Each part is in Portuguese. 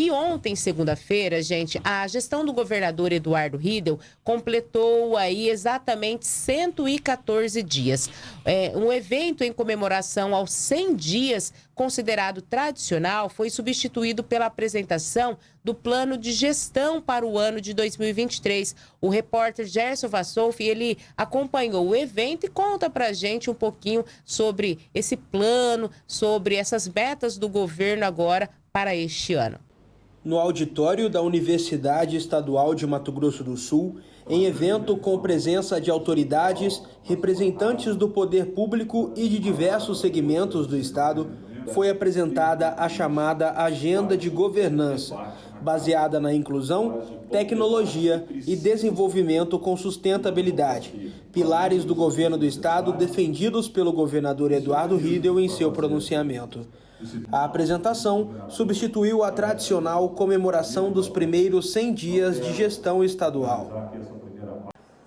E ontem, segunda-feira, gente, a gestão do governador Eduardo Riedel completou aí exatamente 114 dias. É, um evento em comemoração aos 100 dias, considerado tradicional, foi substituído pela apresentação do plano de gestão para o ano de 2023. O repórter Gerson Vassolfi, ele acompanhou o evento e conta pra gente um pouquinho sobre esse plano, sobre essas metas do governo agora para este ano. No auditório da Universidade Estadual de Mato Grosso do Sul, em evento com presença de autoridades, representantes do poder público e de diversos segmentos do Estado, foi apresentada a chamada Agenda de Governança, baseada na inclusão, tecnologia e desenvolvimento com sustentabilidade, pilares do governo do Estado defendidos pelo governador Eduardo Riedel em seu pronunciamento. A apresentação substituiu a tradicional comemoração dos primeiros 100 dias de gestão estadual.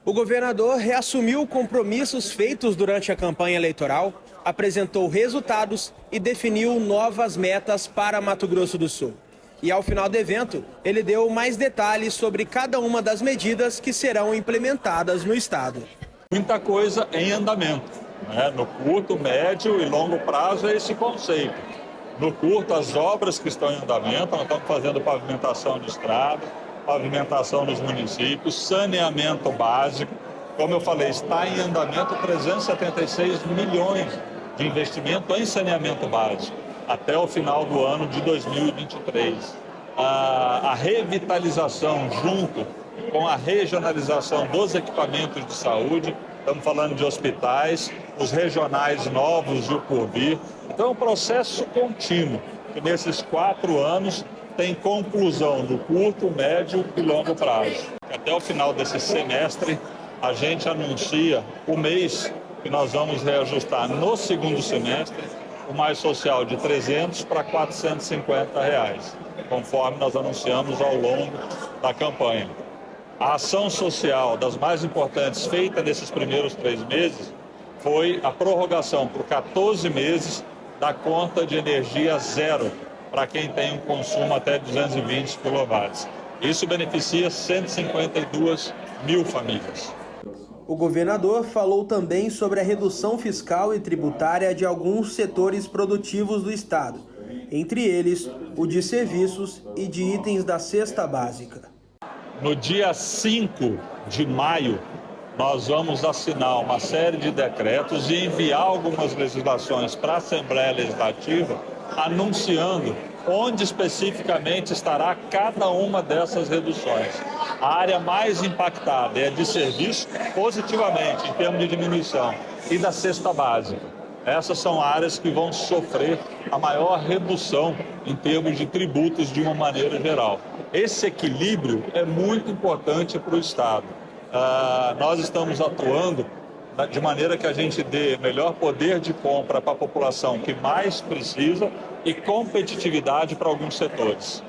O governador reassumiu compromissos feitos durante a campanha eleitoral, apresentou resultados e definiu novas metas para Mato Grosso do Sul. E ao final do evento, ele deu mais detalhes sobre cada uma das medidas que serão implementadas no estado. Muita coisa em andamento. Né? No curto, médio e longo prazo é esse conceito. No curto, as obras que estão em andamento, nós estamos fazendo pavimentação de estrada, pavimentação nos municípios, saneamento básico. Como eu falei, está em andamento 376 milhões de investimento em saneamento básico até o final do ano de 2023. A, a revitalização junto com a regionalização dos equipamentos de saúde, estamos falando de hospitais, os regionais novos e o por. Então é um processo contínuo, que nesses quatro anos tem conclusão no curto, médio e longo prazo. Até o final desse semestre, a gente anuncia o mês que nós vamos reajustar no segundo semestre o mais social de 300 para 450 reais, conforme nós anunciamos ao longo da campanha. A ação social das mais importantes feita nesses primeiros três meses foi a prorrogação por 14 meses da conta de energia zero para quem tem um consumo até 220 kW. Isso beneficia 152 mil famílias. O governador falou também sobre a redução fiscal e tributária de alguns setores produtivos do Estado, entre eles o de serviços e de itens da cesta básica. No dia 5 de maio, nós vamos assinar uma série de decretos e enviar algumas legislações para a Assembleia Legislativa anunciando onde especificamente estará cada uma dessas reduções. A área mais impactada é de serviço, positivamente, em termos de diminuição, e da cesta básica. Essas são áreas que vão sofrer a maior redução em termos de tributos de uma maneira geral. Esse equilíbrio é muito importante para o Estado. Uh, nós estamos atuando de maneira que a gente dê melhor poder de compra para a população que mais precisa e competitividade para alguns setores.